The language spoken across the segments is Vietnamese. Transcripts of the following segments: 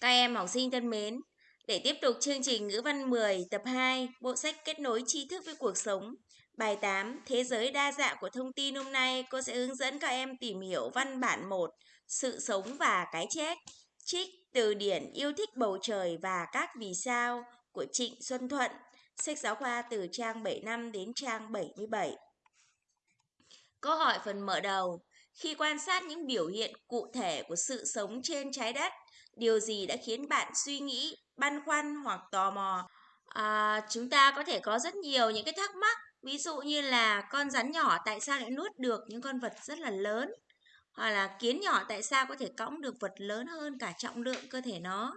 Các em học sinh thân mến, để tiếp tục chương trình ngữ văn 10 tập 2, bộ sách kết nối tri thức với cuộc sống. Bài 8, Thế giới đa dạng của thông tin hôm nay, cô sẽ hướng dẫn các em tìm hiểu văn bản 1, sự sống và cái chết. Trích từ điển yêu thích bầu trời và các vì sao của Trịnh Xuân Thuận, sách giáo khoa từ trang 75 đến trang 77. Câu hỏi phần mở đầu, khi quan sát những biểu hiện cụ thể của sự sống trên trái đất, điều gì đã khiến bạn suy nghĩ, băn khoăn hoặc tò mò? À, chúng ta có thể có rất nhiều những cái thắc mắc, ví dụ như là con rắn nhỏ tại sao lại nuốt được những con vật rất là lớn? Hoặc là kiến nhỏ tại sao có thể cõng được vật lớn hơn cả trọng lượng cơ thể nó?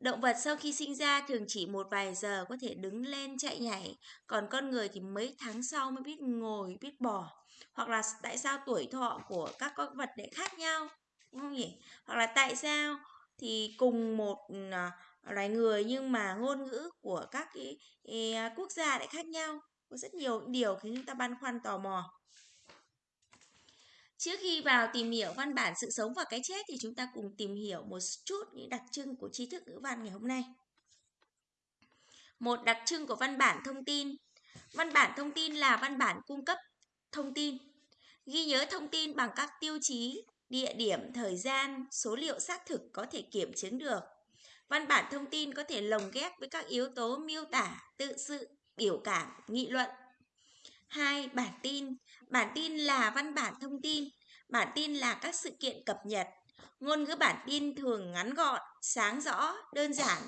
Động vật sau khi sinh ra thường chỉ một vài giờ có thể đứng lên chạy nhảy, còn con người thì mấy tháng sau mới biết ngồi, biết bò. Hoặc là tại sao tuổi thọ của các con vật lại khác nhau, đúng không nhỉ? Hoặc là tại sao thì cùng một à, loài người nhưng mà ngôn ngữ của các cái, cái à, quốc gia lại khác nhau. Có rất nhiều điều khiến chúng ta băn khoăn tò mò. Trước khi vào tìm hiểu văn bản sự sống và cái chết thì chúng ta cùng tìm hiểu một chút những đặc trưng của tri thức ngữ văn ngày hôm nay. Một đặc trưng của văn bản thông tin. Văn bản thông tin là văn bản cung cấp thông tin. Ghi nhớ thông tin bằng các tiêu chí, địa điểm, thời gian, số liệu xác thực có thể kiểm chứng được. Văn bản thông tin có thể lồng ghép với các yếu tố miêu tả, tự sự, biểu cảm, nghị luận. 2. Bản tin. Bản tin là văn bản thông tin. Bản tin là các sự kiện cập nhật. Ngôn ngữ bản tin thường ngắn gọn, sáng rõ, đơn giản.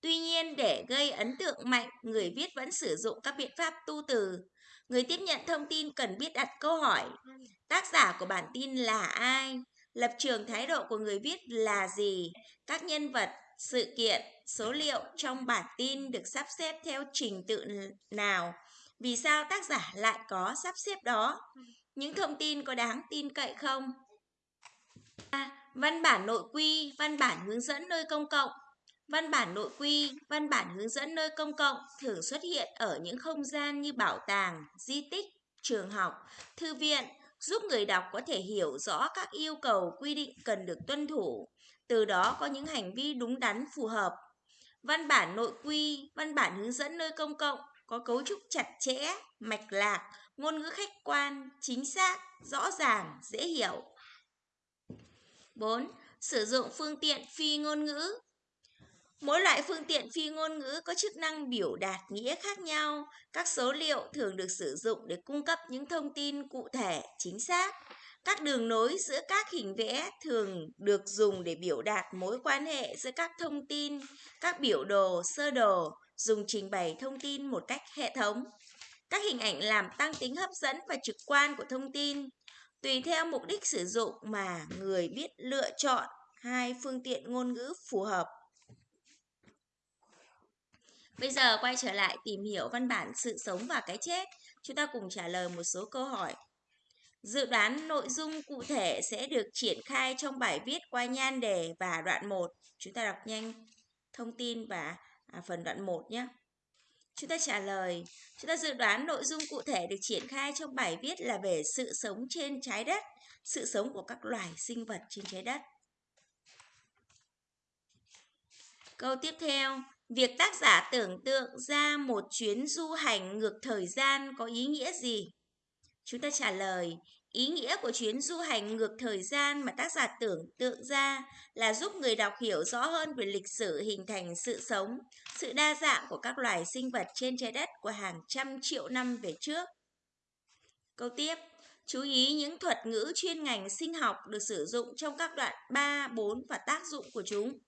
Tuy nhiên, để gây ấn tượng mạnh, người viết vẫn sử dụng các biện pháp tu từ. Người tiếp nhận thông tin cần biết đặt câu hỏi. Tác giả của bản tin là ai? Lập trường thái độ của người viết là gì? Các nhân vật, sự kiện, số liệu trong bản tin được sắp xếp theo trình tự nào? Vì sao tác giả lại có sắp xếp đó? Những thông tin có đáng tin cậy không? Văn bản nội quy, văn bản hướng dẫn nơi công cộng. Văn bản nội quy, văn bản hướng dẫn nơi công cộng thường xuất hiện ở những không gian như bảo tàng, di tích, trường học, thư viện, giúp người đọc có thể hiểu rõ các yêu cầu quy định cần được tuân thủ, từ đó có những hành vi đúng đắn phù hợp. Văn bản nội quy, văn bản hướng dẫn nơi công cộng có cấu trúc chặt chẽ, mạch lạc, ngôn ngữ khách quan, chính xác, rõ ràng, dễ hiểu. 4. Sử dụng phương tiện phi ngôn ngữ. Mỗi loại phương tiện phi ngôn ngữ có chức năng biểu đạt nghĩa khác nhau. Các số liệu thường được sử dụng để cung cấp những thông tin cụ thể, chính xác. Các đường nối giữa các hình vẽ thường được dùng để biểu đạt mối quan hệ giữa các thông tin, các biểu đồ, sơ đồ, dùng trình bày thông tin một cách hệ thống. Các hình ảnh làm tăng tính hấp dẫn và trực quan của thông tin. Tùy theo mục đích sử dụng mà người biết lựa chọn hai phương tiện ngôn ngữ phù hợp. Bây giờ quay trở lại tìm hiểu văn bản sự sống và cái chết. Chúng ta cùng trả lời một số câu hỏi. Dự đoán nội dung cụ thể sẽ được triển khai trong bài viết qua nhan đề và đoạn 1. Chúng ta đọc nhanh thông tin và à, phần đoạn 1 nhé. Chúng ta trả lời, chúng ta dự đoán nội dung cụ thể được triển khai trong bài viết là về sự sống trên trái đất, sự sống của các loài sinh vật trên trái đất. Câu tiếp theo, việc tác giả tưởng tượng ra một chuyến du hành ngược thời gian có ý nghĩa gì? Chúng ta trả lời, Ý nghĩa của chuyến du hành ngược thời gian mà tác giả tưởng tượng ra là giúp người đọc hiểu rõ hơn về lịch sử hình thành sự sống, sự đa dạng của các loài sinh vật trên trái đất của hàng trăm triệu năm về trước. Câu tiếp, chú ý những thuật ngữ chuyên ngành sinh học được sử dụng trong các đoạn 3, 4 và tác dụng của chúng.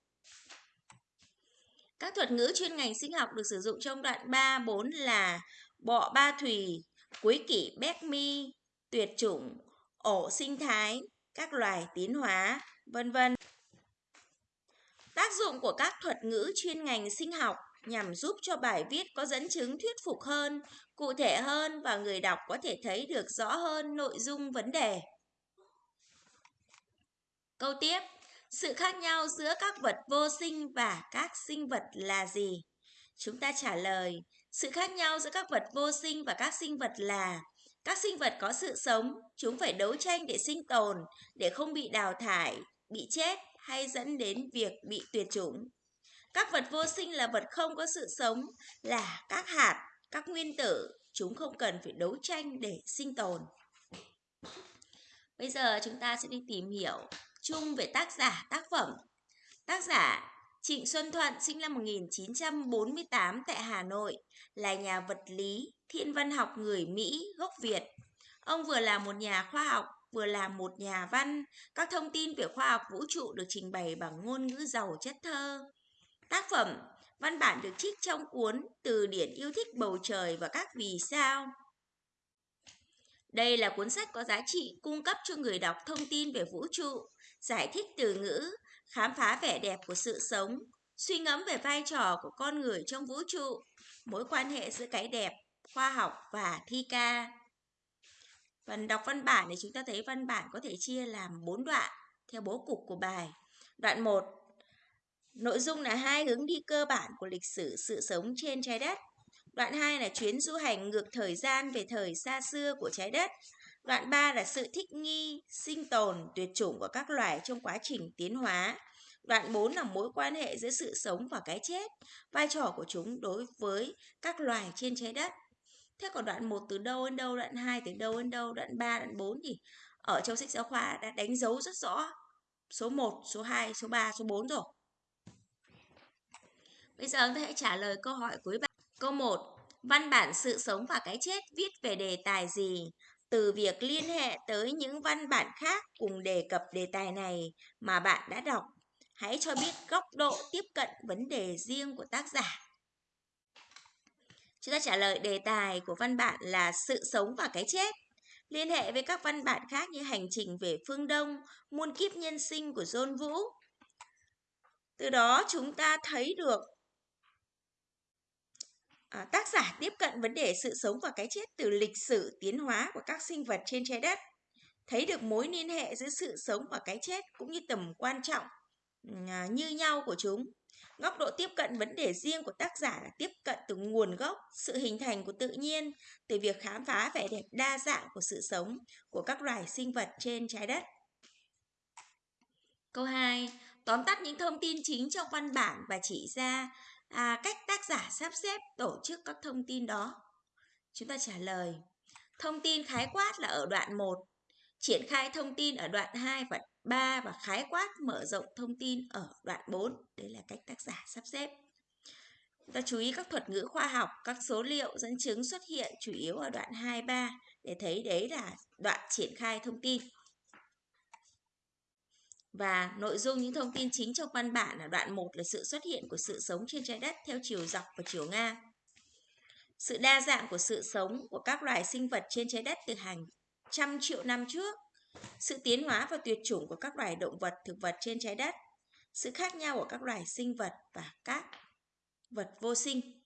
Các thuật ngữ chuyên ngành sinh học được sử dụng trong đoạn 3, 4 là bọ ba thủy quý kỷ béc mi, tuyệt chủng, ổ sinh thái, các loài tiến hóa, vân vân. Tác dụng của các thuật ngữ chuyên ngành sinh học nhằm giúp cho bài viết có dẫn chứng thuyết phục hơn, cụ thể hơn và người đọc có thể thấy được rõ hơn nội dung vấn đề. Câu tiếp, sự khác nhau giữa các vật vô sinh và các sinh vật là gì? Chúng ta trả lời, sự khác nhau giữa các vật vô sinh và các sinh vật là các sinh vật có sự sống, chúng phải đấu tranh để sinh tồn, để không bị đào thải, bị chết hay dẫn đến việc bị tuyệt chủng. Các vật vô sinh là vật không có sự sống, là các hạt, các nguyên tử, chúng không cần phải đấu tranh để sinh tồn. Bây giờ chúng ta sẽ đi tìm hiểu chung về tác giả tác phẩm. Tác giả Trịnh Xuân Thuận sinh năm 1948 tại Hà Nội, là nhà vật lý, thiên văn học người Mỹ gốc Việt. Ông vừa là một nhà khoa học, vừa là một nhà văn. Các thông tin về khoa học vũ trụ được trình bày bằng ngôn ngữ giàu chất thơ. Tác phẩm Văn bản được trích trong cuốn Từ điển yêu thích bầu trời và các vì sao. Đây là cuốn sách có giá trị cung cấp cho người đọc thông tin về vũ trụ, giải thích từ ngữ, khám phá vẻ đẹp của sự sống, suy ngẫm về vai trò của con người trong vũ trụ, mối quan hệ giữa cái đẹp, khoa học và thi ca. Phần đọc văn bản thì chúng ta thấy văn bản có thể chia làm 4 đoạn theo bố cục của bài. Đoạn 1 Nội dung là hai hướng đi cơ bản của lịch sử sự sống trên trái đất. Đoạn 2 là chuyến du hành ngược thời gian về thời xa xưa của trái đất. Đoạn 3 là sự thích nghi, sinh tồn, tuyệt chủng của các loài trong quá trình tiến hóa. Đoạn 4 là mối quan hệ giữa sự sống và cái chết, vai trò của chúng đối với các loài trên trái đất. Thế còn đoạn 1 từ đâu đến đâu, đoạn 2 từ đâu đến đâu, đoạn 3, đoạn 4 thì ở trong sách giáo khoa đã đánh dấu rất rõ số 1, số 2, số 3, số 4 rồi. Bây giờ chúng ta hãy trả lời câu hỏi cuối bài. Câu 1. Văn bản sự sống và cái chết viết về đề tài gì? Từ việc liên hệ tới những văn bản khác cùng đề cập đề tài này mà bạn đã đọc, hãy cho biết góc độ tiếp cận vấn đề riêng của tác giả. Chúng ta trả lời đề tài của văn bản là sự sống và cái chết. Liên hệ với các văn bản khác như hành trình về phương Đông, muôn kiếp nhân sinh của John Vũ. Từ đó chúng ta thấy được à, tác giả tiếp cận vấn đề sự sống và cái chết từ lịch sử tiến hóa của các sinh vật trên trái đất. Thấy được mối liên hệ giữa sự sống và cái chết cũng như tầm quan trọng à, như nhau của chúng. Góc độ tiếp cận vấn đề riêng của tác giả là tiếp cận từ nguồn gốc sự hình thành của tự nhiên từ việc khám phá vẻ đẹp đa dạng của sự sống của các loài sinh vật trên trái đất. Câu 2 tóm tắt những thông tin chính trong văn bản và chỉ ra à, cách tác giả sắp xếp tổ chức các thông tin đó? Chúng ta trả lời. Thông tin khái quát là ở đoạn 1, triển khai thông tin ở đoạn 2 và 3 và khái quát mở rộng thông tin ở đoạn 4. Đấy là cách tác giả sắp xếp. Chúng ta chú ý các thuật ngữ khoa học, các số liệu dẫn chứng xuất hiện chủ yếu ở đoạn 2, 3 để thấy đấy là đoạn triển khai thông tin. Và nội dung những thông tin chính trong văn bản ở đoạn 1 là sự xuất hiện của sự sống trên trái đất theo chiều dọc và chiều ngang. Sự đa dạng của sự sống của các loài sinh vật trên trái đất từ hàng trăm triệu năm trước. Sự tiến hóa và tuyệt chủng của các loài động vật, thực vật trên trái đất. Sự khác nhau của các loài sinh vật và các vật vô sinh.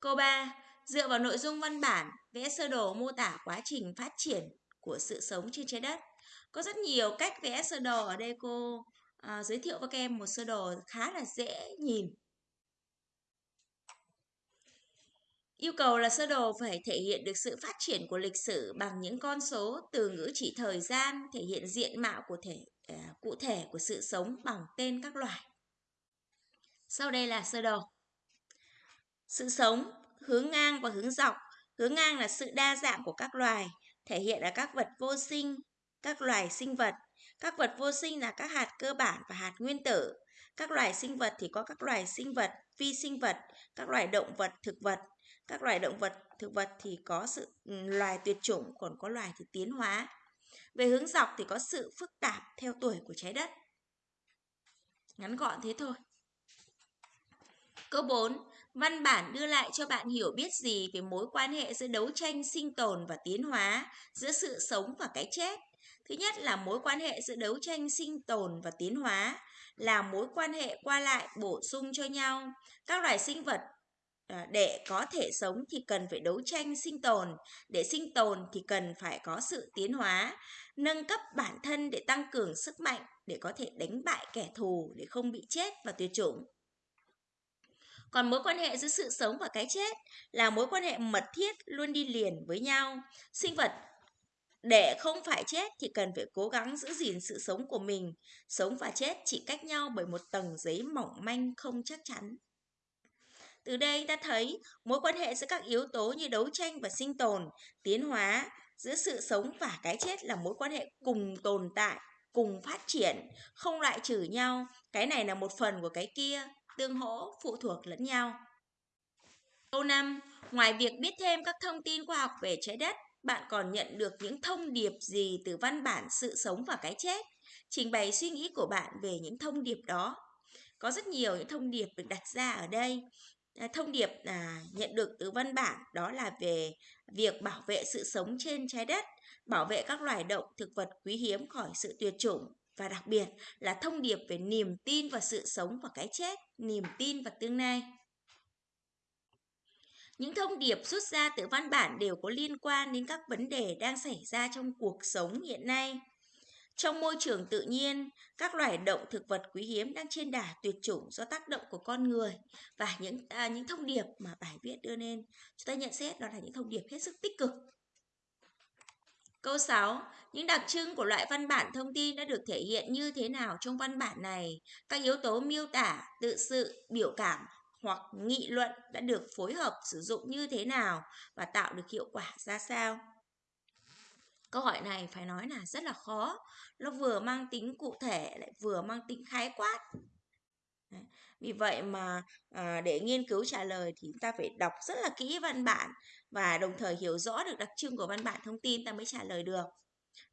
Câu 3. Dựa vào nội dung văn bản, vẽ sơ đồ mô tả quá trình phát triển của sự sống trên trái đất. Có rất nhiều cách vẽ sơ đồ ở đây cô à, giới thiệu với các em một sơ đồ khá là dễ nhìn. Yêu cầu là sơ đồ phải thể hiện được sự phát triển của lịch sử bằng những con số từ ngữ chỉ thời gian, thể hiện diện mạo của thể à, cụ thể của sự sống bằng tên các loài. Sau đây là sơ đồ. Sự sống, hướng ngang và hướng dọc. Hướng ngang là sự đa dạng của các loài, thể hiện ở các vật vô sinh, các loài sinh vật. Các vật vô sinh là các hạt cơ bản và hạt nguyên tử. Các loài sinh vật thì có các loài sinh vật, phi sinh vật, các loài động vật, thực vật. Các loài động vật, thực vật thì có sự ừ, loài tuyệt chủng, còn có loài thì tiến hóa. Về hướng dọc thì có sự phức tạp theo tuổi của trái đất. Ngắn gọn thế thôi. Câu 4. Văn bản đưa lại cho bạn hiểu biết gì về mối quan hệ giữa đấu tranh sinh tồn và tiến hóa, giữa sự sống và cái chết, Thứ nhất là mối quan hệ giữa đấu tranh sinh tồn và tiến hóa, là mối quan hệ qua lại bổ sung cho nhau. Các loài sinh vật à, để có thể sống thì cần phải đấu tranh sinh tồn, để sinh tồn thì cần phải có sự tiến hóa, nâng cấp bản thân để tăng cường sức mạnh để có thể đánh bại kẻ thù để không bị chết và tuyệt chủng. Còn mối quan hệ giữa sự sống và cái chết là mối quan hệ mật thiết luôn đi liền với nhau. Sinh vật để không phải chết thì cần phải cố gắng giữ gìn sự sống của mình. Sống và chết chỉ cách nhau bởi một tầng giấy mỏng manh không chắc chắn. Từ đây ta thấy mối quan hệ giữa các yếu tố như đấu tranh và sinh tồn, tiến hóa, giữa sự sống và cái chết là mối quan hệ cùng tồn tại, cùng phát triển, không loại trừ nhau. Cái này là một phần của cái kia, tương hỗ, phụ thuộc lẫn nhau. Câu 5. Ngoài việc biết thêm các thông tin khoa học về trái đất, bạn còn nhận được những thông điệp gì từ văn bản sự sống và cái chết? Trình bày suy nghĩ của bạn về những thông điệp đó. Có rất nhiều những thông điệp được đặt ra ở đây. À, thông điệp à, nhận được từ văn bản đó là về việc bảo vệ sự sống trên trái đất, bảo vệ các loài động thực vật quý hiếm khỏi sự tuyệt chủng và đặc biệt là thông điệp về niềm tin vào sự sống và cái chết, niềm tin vào tương lai. Những thông điệp xuất ra từ văn bản đều có liên quan đến các vấn đề đang xảy ra trong cuộc sống hiện nay. Trong môi trường tự nhiên, các loài động thực vật quý hiếm đang trên đà tuyệt chủng do tác động của con người và những à, những thông điệp mà bài viết đưa lên chúng ta nhận xét đó là những thông điệp hết sức tích cực. Câu 6. Những đặc trưng của loại văn bản thông tin đã được thể hiện như thế nào trong văn bản này? Các yếu tố miêu tả, tự sự, biểu cảm hoặc nghị luận đã được phối hợp sử dụng như thế nào và tạo được hiệu quả ra sao? Câu hỏi này phải nói là rất là khó. Nó vừa mang tính cụ thể lại vừa mang tính khái quát. Vì vậy mà à, để nghiên cứu trả lời thì chúng ta phải đọc rất là kỹ văn bản và đồng thời hiểu rõ được đặc trưng của văn bản thông tin ta mới trả lời được.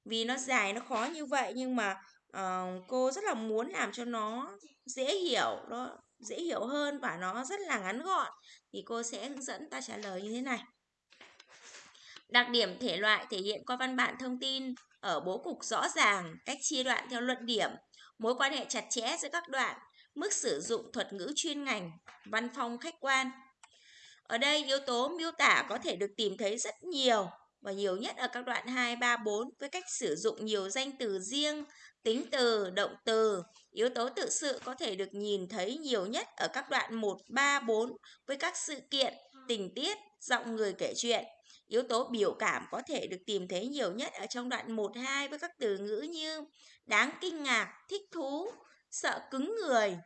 Vì nó dài, nó khó như vậy nhưng mà ờ, cô rất là muốn làm cho nó dễ hiểu, nó dễ hiểu hơn và nó rất là ngắn gọn thì cô sẽ hướng dẫn ta trả lời như thế này. Đặc điểm thể loại thể hiện qua văn bản thông tin ở bố cục rõ ràng, cách chia đoạn theo luận điểm, mối quan hệ chặt chẽ giữa các đoạn, mức sử dụng thuật ngữ chuyên ngành, văn phong khách quan. Ở đây yếu tố miêu tả có thể được tìm thấy rất nhiều và nhiều nhất ở các đoạn 2, 3, 4 với cách sử dụng nhiều danh từ riêng, tính từ, động từ. Yếu tố tự sự có thể được nhìn thấy nhiều nhất ở các đoạn 1, 3, 4 với các sự kiện, tình tiết, giọng người kể chuyện. Yếu tố biểu cảm có thể được tìm thấy nhiều nhất ở trong đoạn 1, 2 với các từ ngữ như đáng kinh ngạc, thích thú, sợ cứng người.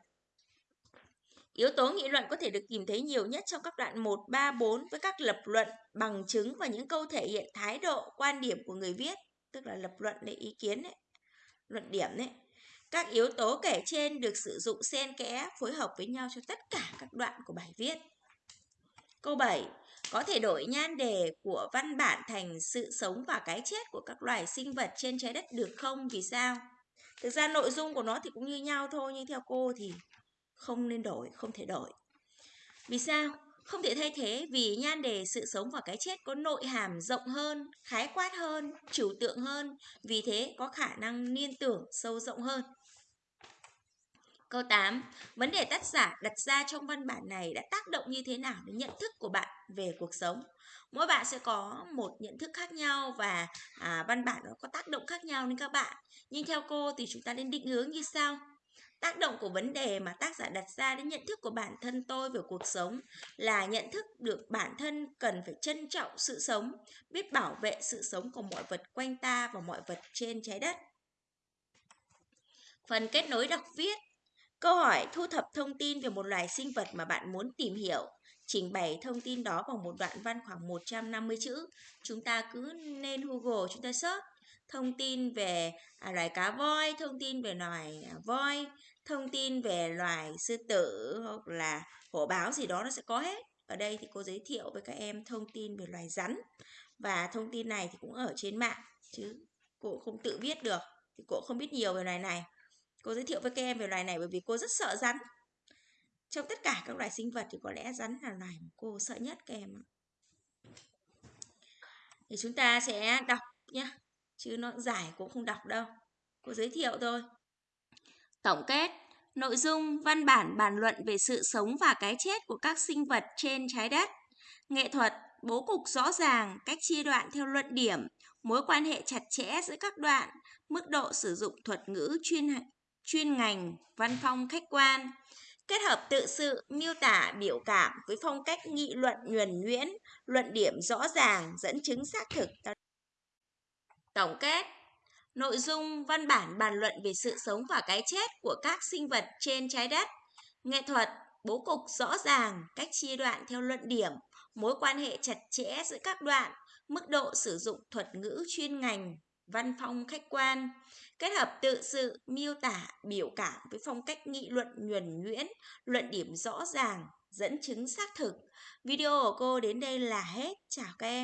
Yếu tố nghị luận có thể được tìm thấy nhiều nhất trong các đoạn 1, 3, 4 với các lập luận, bằng chứng và những câu thể hiện thái độ, quan điểm của người viết, tức là lập luận để ý kiến đấy, luận điểm đấy. Các yếu tố kể trên được sử dụng xen kẽ phối hợp với nhau cho tất cả các đoạn của bài viết. Câu 7. Có thể đổi nhan đề của văn bản thành sự sống và cái chết của các loài sinh vật trên trái đất được không? Vì sao? Thực ra nội dung của nó thì cũng như nhau thôi nhưng theo cô thì không nên đổi, không thể đổi. Vì sao? Không thể thay thế vì nhan đề sự sống và cái chết có nội hàm rộng hơn, khái quát hơn, trừu tượng hơn, vì thế có khả năng liên tưởng sâu rộng hơn. Câu 8. Vấn đề tác giả đặt ra trong văn bản này đã tác động như thế nào đến nhận thức của bạn về cuộc sống? Mỗi bạn sẽ có một nhận thức khác nhau và à, văn bản nó có tác động khác nhau đến các bạn. Nhưng theo cô thì chúng ta nên định hướng như sau. Tác động của vấn đề mà tác giả đặt ra đến nhận thức của bản thân tôi về cuộc sống là nhận thức được bản thân cần phải trân trọng sự sống, biết bảo vệ sự sống của mọi vật quanh ta và mọi vật trên trái đất. Phần kết nối đọc viết Câu hỏi thu thập thông tin về một loài sinh vật mà bạn muốn tìm hiểu. Trình bày thông tin đó bằng một đoạn văn khoảng 150 chữ. Chúng ta cứ nên Google chúng ta search thông tin về à, loài cá voi, thông tin về loài à, voi, thông tin về loài sư tử hoặc là hổ báo gì đó nó sẽ có hết. Ở đây thì cô giới thiệu với các em thông tin về loài rắn và thông tin này thì cũng ở trên mạng chứ cô không tự viết được thì cô không biết nhiều về loài này. Cô giới thiệu với các em về loài này bởi vì cô rất sợ rắn. Trong tất cả các loài sinh vật thì có lẽ rắn là loài mà cô sợ nhất các em. Thì chúng ta sẽ đọc nhé. Chứ nó giải cũng không đọc đâu. Cô giới thiệu thôi. Tổng kết Nội dung văn bản bàn luận về sự sống và cái chết của các sinh vật trên trái đất. Nghệ thuật bố cục rõ ràng, cách chia đoạn theo luận điểm, mối quan hệ chặt chẽ giữa các đoạn, mức độ sử dụng thuật ngữ chuyên chuyên ngành, văn phong khách quan, kết hợp tự sự, miêu tả, biểu cảm với phong cách nghị luận nhuần nhuyễn, luận điểm rõ ràng, dẫn chứng xác thực. Tổng kết Nội dung văn bản bàn luận về sự sống và cái chết của các sinh vật trên trái đất. Nghệ thuật, bố cục rõ ràng, cách chia đoạn theo luận điểm, mối quan hệ chặt chẽ giữa các đoạn, mức độ sử dụng thuật ngữ chuyên ngành, văn phong khách quan, kết hợp tự sự, miêu tả, biểu cảm với phong cách nghị luận nhuần nhuyễn, luận điểm rõ ràng, dẫn chứng xác thực. Video của cô đến đây là hết. Chào các em.